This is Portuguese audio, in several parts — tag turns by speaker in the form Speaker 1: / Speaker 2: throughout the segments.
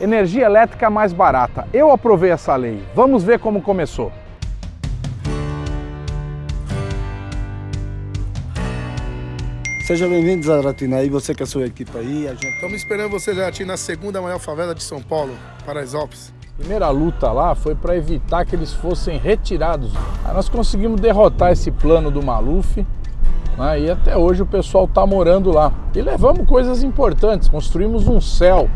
Speaker 1: Energia elétrica mais barata. Eu aprovei essa lei. Vamos ver como começou.
Speaker 2: Seja bem-vindo, Zaratina, aí você com a sua equipe aí.
Speaker 3: Gente... Estamos esperando você, Zaratina, na segunda maior favela de São Paulo, Paraisópolis.
Speaker 1: A primeira luta lá foi para evitar que eles fossem retirados. Aí nós conseguimos derrotar esse plano do Maluf né, e até hoje o pessoal está morando lá. E levamos coisas importantes, construímos um céu,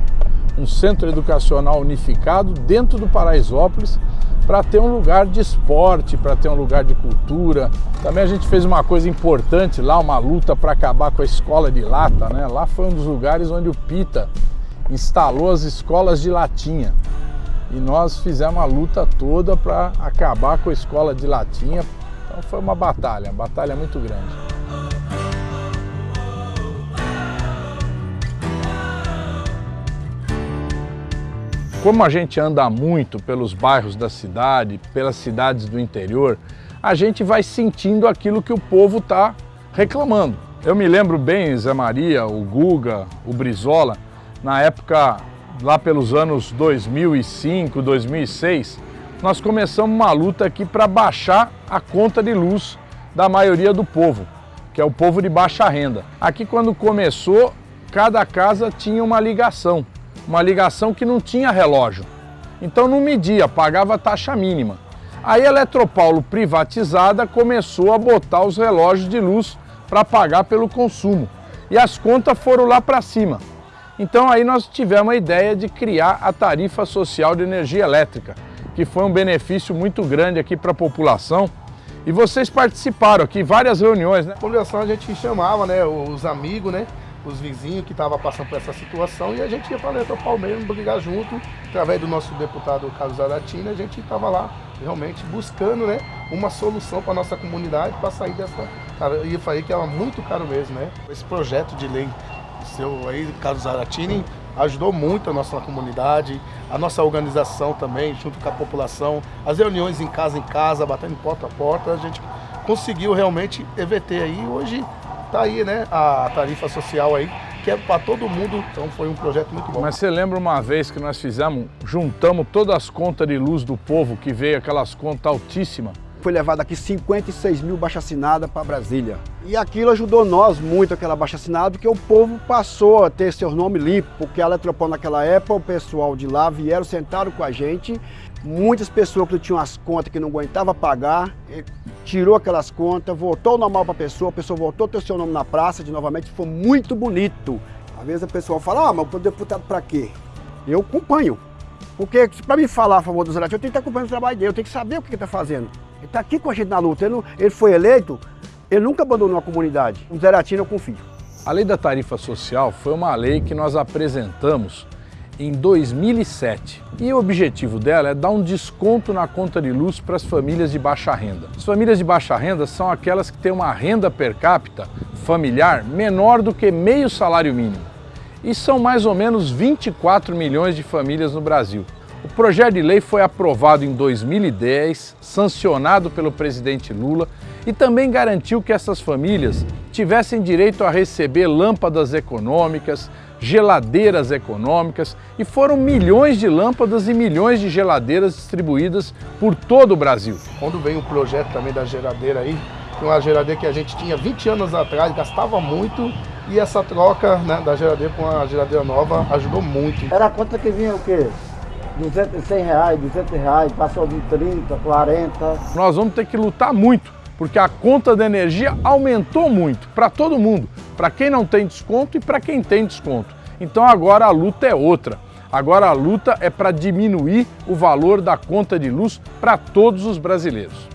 Speaker 1: um centro educacional unificado dentro do Paraisópolis para ter um lugar de esporte, para ter um lugar de cultura. Também a gente fez uma coisa importante lá, uma luta para acabar com a escola de lata, né? Lá foi um dos lugares onde o Pita instalou as escolas de latinha. E nós fizemos uma luta toda para acabar com a escola de latinha. Então foi uma batalha, uma batalha muito grande. Como a gente anda muito pelos bairros da cidade, pelas cidades do interior, a gente vai sentindo aquilo que o povo está reclamando. Eu me lembro bem, Zé Maria, o Guga, o Brizola, na época, lá pelos anos 2005, 2006, nós começamos uma luta aqui para baixar a conta de luz da maioria do povo, que é o povo de baixa renda. Aqui quando começou, cada casa tinha uma ligação uma ligação que não tinha relógio. Então não media, pagava taxa mínima. Aí a Eletropaulo privatizada começou a botar os relógios de luz para pagar pelo consumo. E as contas foram lá para cima. Então aí nós tivemos a ideia de criar a tarifa social de energia elétrica, que foi um benefício muito grande aqui para a população. E vocês participaram aqui, várias reuniões, né? A
Speaker 3: população a gente chamava, né, os amigos, né? Os vizinhos que estavam passando por essa situação e a gente ia para Leto Palmeiras brigar junto, através do nosso deputado Carlos Aratina, a gente estava lá realmente buscando né, uma solução para a nossa comunidade para sair dessa. Cara, eu falei que era muito caro mesmo, né? Esse projeto de lei seu aí, Carlos Aratini, ajudou muito a nossa comunidade, a nossa organização também, junto com a população, as reuniões em casa em casa, batendo porta a porta, a gente conseguiu realmente EVT aí. Hoje tá aí, né, a tarifa social aí, que é para todo mundo, então foi um projeto muito bom.
Speaker 1: Mas você lembra uma vez que nós fizemos, juntamos todas as contas de luz do povo, que veio aquelas contas altíssimas?
Speaker 2: Foi levado aqui 56 mil baixa assinada para Brasília. E aquilo ajudou nós muito, aquela baixa assinada, porque o povo passou a ter seu nome limpo, porque a Eletropol naquela época, o pessoal de lá vieram, sentaram com a gente, muitas pessoas que tinham as contas que não aguentava pagar, tirou aquelas contas, voltou normal para a pessoa, a pessoa voltou a ter seu nome na praça de novamente, foi muito bonito. Às vezes a pessoa fala, ah, mas o deputado para quê? Eu acompanho. Porque para me falar a favor do Zerati, eu tenho que estar acompanhando o trabalho dele, eu tenho que saber o que ele está fazendo. Ele está aqui com a gente na luta, ele, não, ele, foi eleito, ele nunca abandonou a comunidade. O Zeratino eu confio.
Speaker 1: A lei da tarifa social foi uma lei que nós apresentamos em 2007 e o objetivo dela é dar um desconto na conta de luz para as famílias de baixa renda. As famílias de baixa renda são aquelas que têm uma renda per capita familiar menor do que meio salário mínimo e são mais ou menos 24 milhões de famílias no Brasil. O projeto de lei foi aprovado em 2010, sancionado pelo presidente Lula e também garantiu que essas famílias tivessem direito a receber lâmpadas econômicas, geladeiras econômicas e foram milhões de lâmpadas e milhões de geladeiras distribuídas por todo o Brasil.
Speaker 3: Quando veio o projeto também da geladeira aí, uma geladeira que a gente tinha 20 anos atrás, gastava muito e essa troca né, da geladeira com a geladeira nova ajudou muito.
Speaker 2: Era a conta que vinha o quê? 200, 100 reais, 200 reais, passou de 30, 40.
Speaker 1: Nós vamos ter que lutar muito porque a conta de energia aumentou muito para todo mundo, para quem não tem desconto e para quem tem desconto. Então agora a luta é outra. Agora a luta é para diminuir o valor da conta de luz para todos os brasileiros.